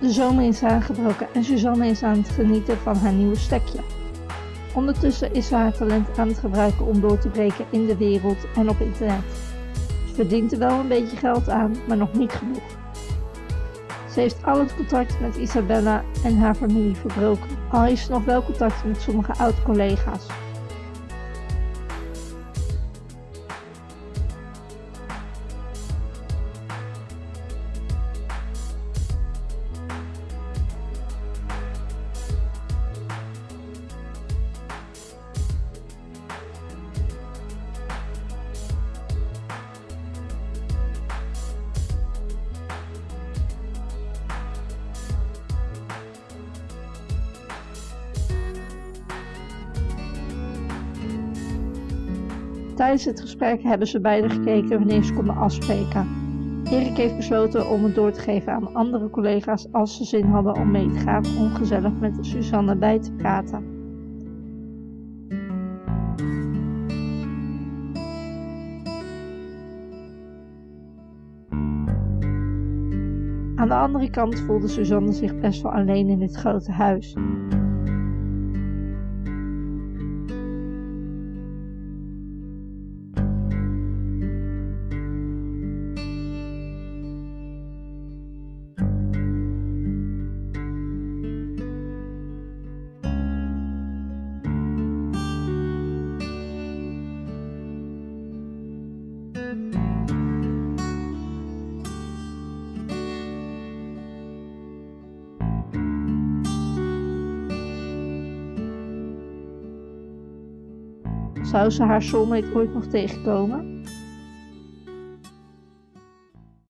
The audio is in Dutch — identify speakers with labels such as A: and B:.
A: De zomer is aangebroken en Suzanne is aan het genieten van haar nieuwe stekje. Ondertussen is ze haar talent aan het gebruiken om door te breken in de wereld en op internet. Ze verdient er wel een beetje geld aan, maar nog niet genoeg. Ze heeft al het contact met Isabella en haar familie verbroken, al heeft ze nog wel contact met sommige oud-collega's. Tijdens het gesprek hebben ze beiden gekeken wanneer ze konden afspreken. Erik heeft besloten om het door te geven aan andere collega's als ze zin hadden om mee te gaan om gezellig met Suzanne bij te praten. Aan de andere kant voelde Suzanne zich best wel alleen in dit grote huis. Zou ze haar soulmate ooit nog tegenkomen?